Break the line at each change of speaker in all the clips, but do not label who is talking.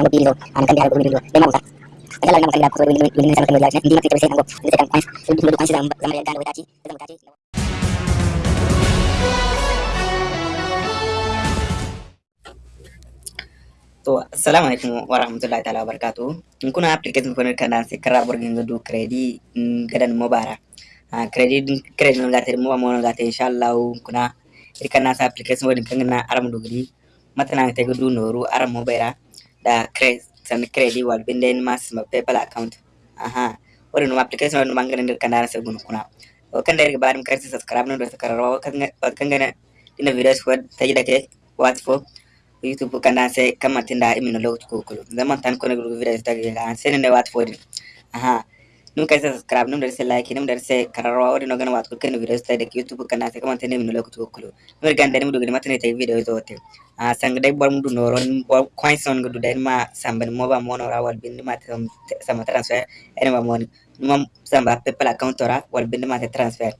nango pili do an kan dia ko video de ma Kaya lang naman kanila ko willing willing sa kanila hindi makita kasi nango hindi kan points so dito kan sila sa mga gano tachi sa mga tachi
to assalamu alaikum wa rahmatullahi ta'ala wa barakatuh in kuna application ko kana se kara borgin do credit gadan mobara a credit credit no gate mo mo no gate inshallah kuna irkana sa application wodin kangana aram dogri matana te gudu noru aram mobara da credit wal be nden ma sima paypal account. Aha. Wori no application wal no mangana nder kandara se gunu kuna o kan nder baadum karsi subscribe no do sakararo kan gana dina videos wad tajida ke eh? wat fo youtube kanda se kamatinda imino lewtu kukulu zaman tan kono gudu videos tagi ga sen ne wat fo aha. Num kai subscribe num dar se like num dar se kararwa wadi no gana wat ko ken video tagi youtube kana se kama tinda imino logo kukulu num ganda ni mudu gani matane tay video to te a sang dai bor mudu no ron coin son gudu dai ma samban mo ba mo no rawal bindi ma sama transfer ene ma mon num samba pepal account ora wal bindi ma transfer.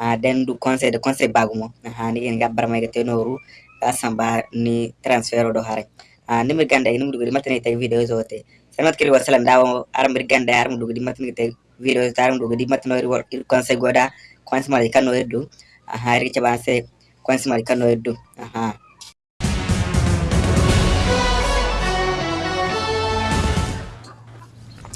A den du conseil de conseil bagumo aha ni en gabbar may te noru asamba ni transfer do hare a nimir ganda ini mudu matani tay video zote sanat kiri wasalam dawo aram bir ganda aram mudu di matani tay video zangu dimatinoeru kwanse goda kwanse malikano edu aha eriche banse kwanse malikano edu aha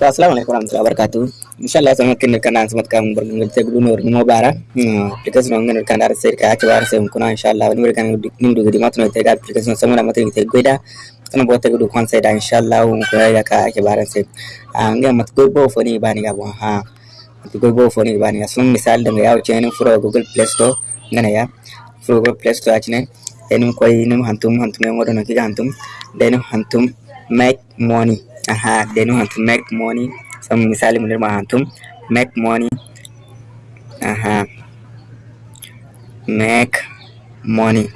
assalamu alaikum warahmatullahi wabarakatuh Inshallah sama kini kana samat kam bergumul te gudu nur mo bara. Application ngan kan dar ser ka ke bar se kuna inshallah ni berkan nim du gidi matno te ga application sama na matni te goida. Kana bote gudu kon se da inshallah ko ya ka ke bar se. Anga mat go bo fo ni bani ga bo ha. Mat go bo fo ni bani ga sun misal da ya wuce ni furo Google Play Store ngana ya. Furo Google Play Store achine. Denum koy nim hantum hantum ngodo no ki hantum. Denum hantum make money. aha how to make money some misali mun ma hantum make money. Aha. Make money.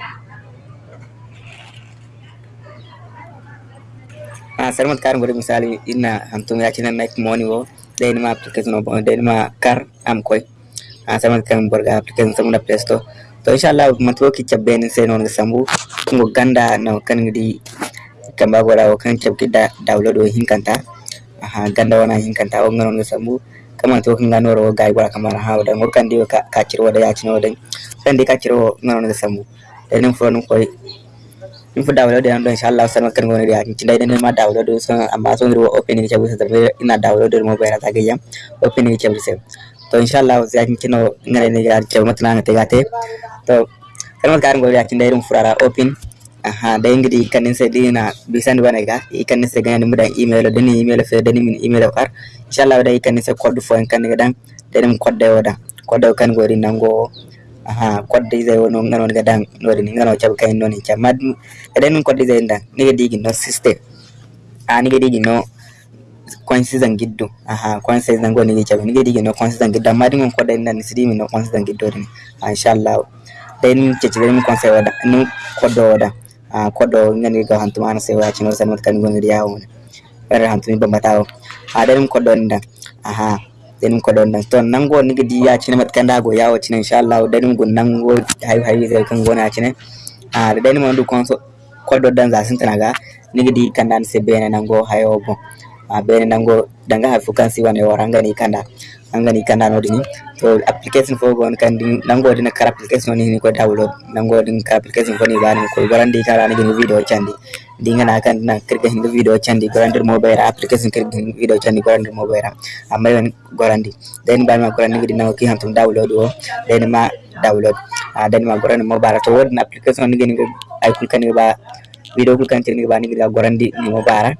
Ah kar ngori misali ina hantum ya china make money wo. They ma application no they ma kar am koy sarmat kan borga application samuna play store. To inshallah matwo ki chabbe se non sambu ngo ganda no kan ngidi kamba o kan cabki da download o hinkanta aha ganda wana hinkanta o ngano sambu. Kama to kan gano ro gai wala kamar ha da ngor kan diwa ka ciro da ya cino da kan di ka ciro ngano sambu. Da nin fo nun koy in fu download da don insha Allah sanan kan goni da kin dai ma download so amma so ngiro open ni cabu sa ina download mo bayra ta gayam open ni cabu sa to insha Allah sai kin kino ngare ni ga cabu matana ngate gate to kan kan goni da kin dai rum furara open aha dayngidi ikanensedina bisan wanaga ikanense ganani mudan email dani email fe dani min email qar inshallah da ikanense code fo en kaniga dan dani code wada code kan gori nango aha code zai wono ngano ga dan ni ngano chab kain noni chamad dani code zai ni niga digi no system. A niga digi no kwansi zangiddo aha kwansi zango niga chab. Niga digi no kwansi zangiddo madi ngon code dan sidimi no kwansi zangiddo ni. Inshallah dai nin cece dai nin kwansi wada nin code wada a kodo ngani ga hantu mana sai wa cino san kan gon riya won ere hantu ni bamba tawo a da ko don dan aha den ko don dan to nan go ni gidi ya cine mat kan dago yawo cine insha Allah da gun nan go hay hay sai kan gona cine a da den mo du kon so kodo dan za sun tanaga ni gidi kan dan sai bene nan go hayo bo a bene nan go danga ha fukan si wane waranga ni kanda angani kanda no dini to application fo gon kan din nango dina kar application ni ko download. Nango din kar application ko ni bani ko garandi kara ni video chandi. Dinga na kan na kirga hinga video chandi garandir mobile application kirga video chandi garandir mobile amma yon garandi den ba ma garandi dina ki hantum download o den ma download. A den ma garandi mobile. To wodna application ni ni ay kul kan ba video kul kan ni ba ni garandi ni mobile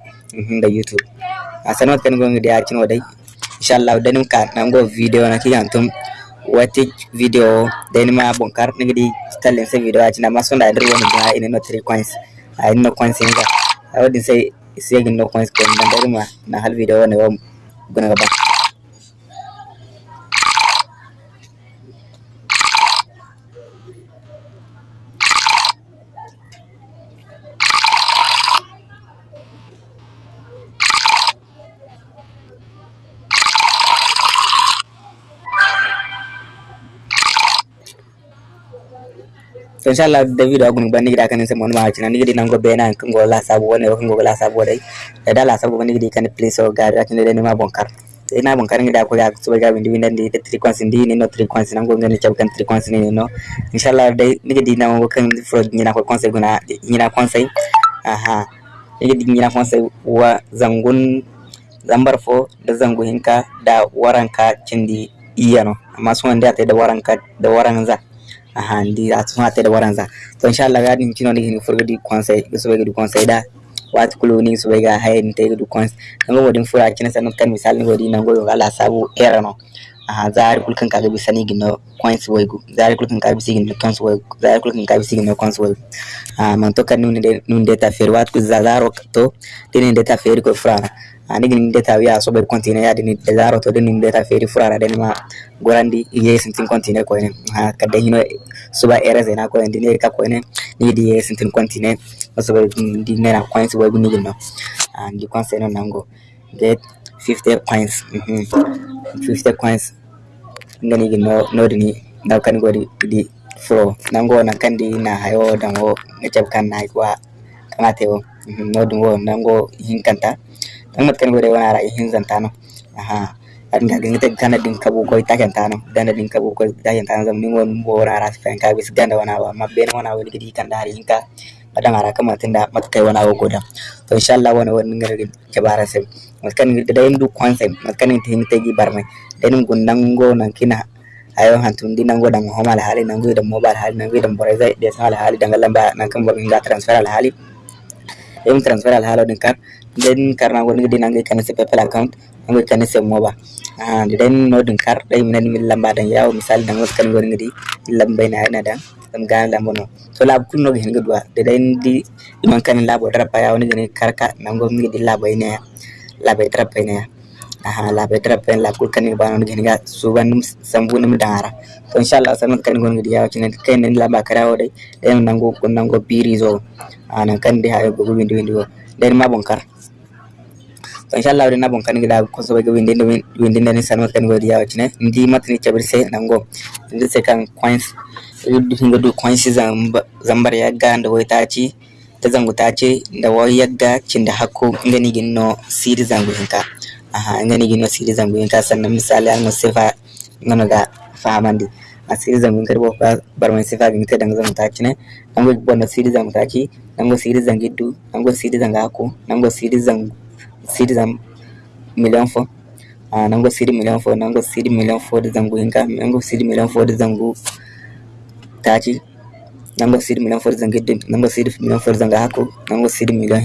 da youtube. Asanot kan gonga dia chino dai. Inshallah danim ka nango video na ki antum wati video deni ma bonkar ni di stalen se video achina masunda ndir woni ga ina no 3 coins. Ay no coins inga awdi sai sai no coins ko nan dari ma na hal video ne wa guna ba inshallah da video agun ban nigida kan sai mon ma cinan nigidi nan go bena ngo la sabu woni ngo la sabu dai da la sabu nigidi kan please so ga da kin da ni ma bonkar ina bonkar ngida ko ga so ga bindi bindi tri kwansi ndi ni no frequency nango ngani chab kan frequency ni no. Inshallah dai nigidi nan go kan fro ni na ko conseil guna ni na conseil aha. Nigidi ni na conseil wa zangun zambar fo da zangu hinka da waranka cindi iyano. Amma sun wanda ta da waranka da waranza ahandiira atunaatera waranza. So inshallah gadi nchino ni ni furgadi kwanza gusubega du kwanza ida. Watu kuluni subega hai ni tege du kwanza nango wodi mfura china sana kan misali wodi nango yo ala sabu era aha zaari kulkan kaga bisani gino kwanza wego zaari kulkan kaga bisani gino kwanza wego zaari kulkan kaga bisani gino kwanza wego ah man toka nuni de nuni de ta fer watu kuzazaro to tene de ta fer ko frana ani gini deta wiya sobe kontine ya dini dezaro to dini deta feri furara dini ma gorandi ye sintin kontine ko ene ha kadde hino suba ereze zena ko ene ka ko ene ni di ye sintin kontine sobe di na coins waygu ni gino and di coins eno nango. Get 50 coins mhm 50 coins ngani gino no dini na kan godi di fro. Nango na kandi na hayo dango ngecap kan na kwa kamate wo. Mhm, no dungo nango hinkanta tangat kan gode wana ra hin zantano aha. Adin ga ngite kana din kabu ko itaken tano. Dana din kabu ko itaken tano zam ningo mbo wana ra fa ka bis ganda wana wa. Mabbe wana wani gidi kan dari hinka badan ara kama tinda matkai wana wo goda. To inshallah wana wani ngare jabara sai matkan da indu kwanse matkan tin tegi barmai. Denim gundango nan kina. Ayo hantun di nango dang homa la hali nango da mobile hali nango da bore zai da sala hali dang lamba nan kan bor nga transfer al hali em transfer al halo din kar den karna woni di nango kan se pepel account. Nango kan se moba ah den no din kar dai min min lamba dan yawo misal dan kan woni di lamba na na dan dam gan lambo no so lab kun no hen gudwa de den di man kan labo dara pa yawo ni gani karka nango mi di labo ne labo dara pa ne la petra pen la kul kanin banon gen ga suban sambu dara to inshallah sanan kan gon gidi yawo cinen ken nen bakara o dai den nango ko nango biri zo. Ana kan de hayo go windi windi den ma bonkar to inshallah den na bonkar ni da ko so be windi windi nen sanan kan godi yawo cinen ndi matni chabir se nango ndi se kan coins. Hinga du coins zambar ya ganda da wai taci ta zangu tace da wai yagga cin da hakko ngani ginno siri zangu hinka അങ്ങനെ university സംഭവിക്കാൻ മിസാലായ മുസ്തഫ അങ്ങനെയൊക്കെ fahamandi a series da mun karbo bar mai sifa ga mutai da zan taci an go bonda series da mutaki an go series da gidu an go series da gako an go series da series da million fo a nan go series million fo nan go series million fo da zango hinka nan go siri million fo da zango go series million fo da hako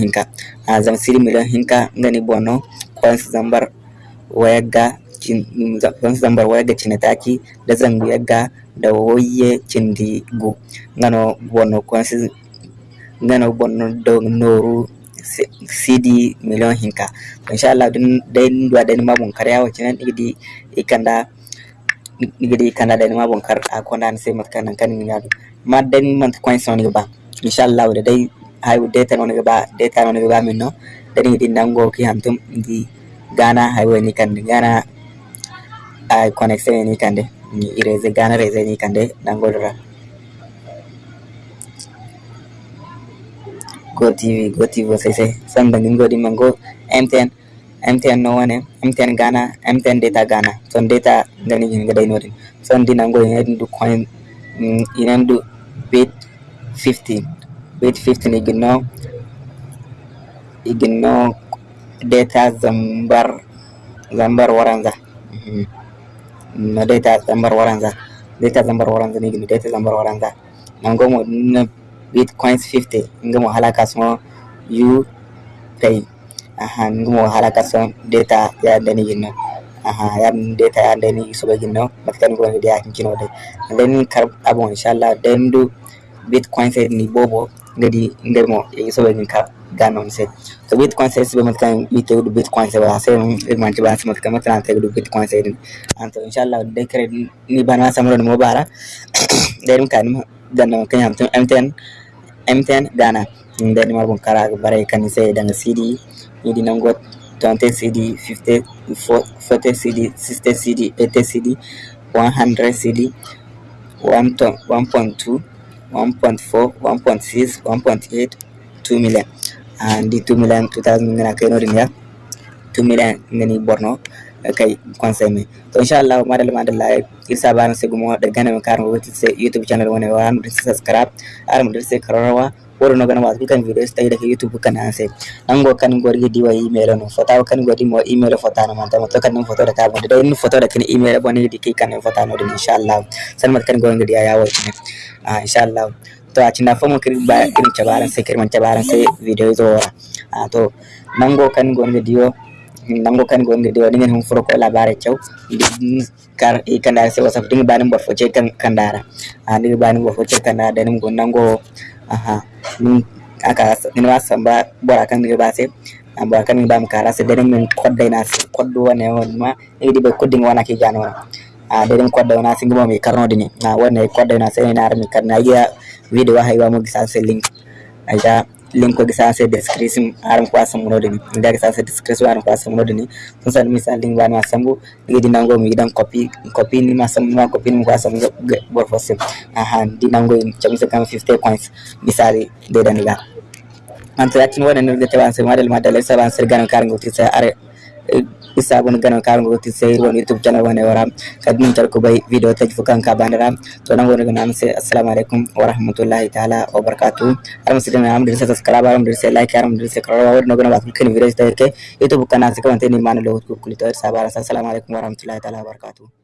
hinka a zan series million hinka ngani bono kwansu zambar wayagga kwansu zambar wayagga cinataki da zangu yagga da woye cindi gu ngano bonno kwansu ngano bonno do noru sidi million hinka. Inshallah dun den dua den mabon karya wacinan igidi ikanda igidi ikanda den mabon kar akonda sai matkan kan ngadu ma den man kwansu ni ba inshallah da dai hay data no ba data no ba min dari di nango ki hantum di Ghana highway ni kande Ghana. Uh, connection ni kande ni ireze Ghana reze ni kande nango dora. Go TV Go TV sai sai san dangin godi mango MTN MTN no wane MTN Ghana MTN data Ghana. Son data ngani ngin gadai nodin son di nango yin du coin inen du bit 50 bit 50 ni ginno iginno data zambar zambar waranza no data zambar waranza data zambar waranza ni gini data zambar waranza nango mo na bitcoins 50 ngamo halaka so you pay aha ngamo halaka so data ya dani ginno aha ya data ya dani so be ginno matkan go dia kino de then kar abon inshallah then do bitcoins ni bobo ngadi ngamo e so be ka ganon se to bitcoin sai su mat kan ite du bitcoin ba sai mun irman ci ba su mat kan mata ta du bitcoin sai din an to inshallah dai kare ni bana samro ni mobara dai mun kan ganna kan tun mtn mtn gana dai ni marbon kara bare kan sai dan cd ni di nango 20 cd 50 40 cd 60 cd 80 cd 100 cd 1.2 1.4 1.6 1.8 2 million and the 2 million 2000 ngana kay no dunya 2 million ngani borno kay conseil mi to inshallah ma dal ma dal live il sabana se gumo de ganam karno wati se youtube channel wona wan de subscribe aram de se karawa woro no ganam wasu kan videos tayi daga youtube kan anse ango kan gorgi diwa email no fota kan gorgi mo email fota na manta to kan foto da kabo da ni foto da kan email bone di kan foto no inshallah san mat kan gorgi diya yawo inshallah a cinda fomo kiri ba kiri cabaran sai kiri man cabaran sai video zo wora ah to nango kan go ngadi yo nango kan go ngadi yo dingen hum furo ko labare cew kar i kandara sai wasaf dinga banin borfo ce kan kandara. Ah dinga banin borfo ce kandara da nim go nango aha nim aka nim wasamba bora kan dinga ba sai bora kan ba mu kara sai da min kodda ina koddo wane ma idi be koddin wana ki jano a deden kodda wana singi mo mi karnode ni na wonne kodda wana sai na armi karna ya video waxay waa magacaasa link. Ayaa linkooga saase description aranku asamnodini indaga saase description aranku asamnodini tunsan misa link bana asambu nigi dinango mi dan copy copy ni masam ma copy ni ko asam bor fosim aha dinango chamisa kama 50 coins misali deda niga antu yakin wana nirgete wanse madal madal sabaan sirgan karngo tisa are isaa kun gana kaabin gogotti sayirwan youtube channel wane wara kadmin jalkubai video tajfukan kabanira tonan wani gana amse assalamu alaikum warahmatullahi ta'ala wabarakatuh armasidin am dirse subscribe aram dirse like aram dirse karawa wadi nogana bakul kini video istayirke youtube kana sikawante ni manu logot kukulito irsa barasa assalamu alaikum warahmatullahi ta'ala wabarakatuh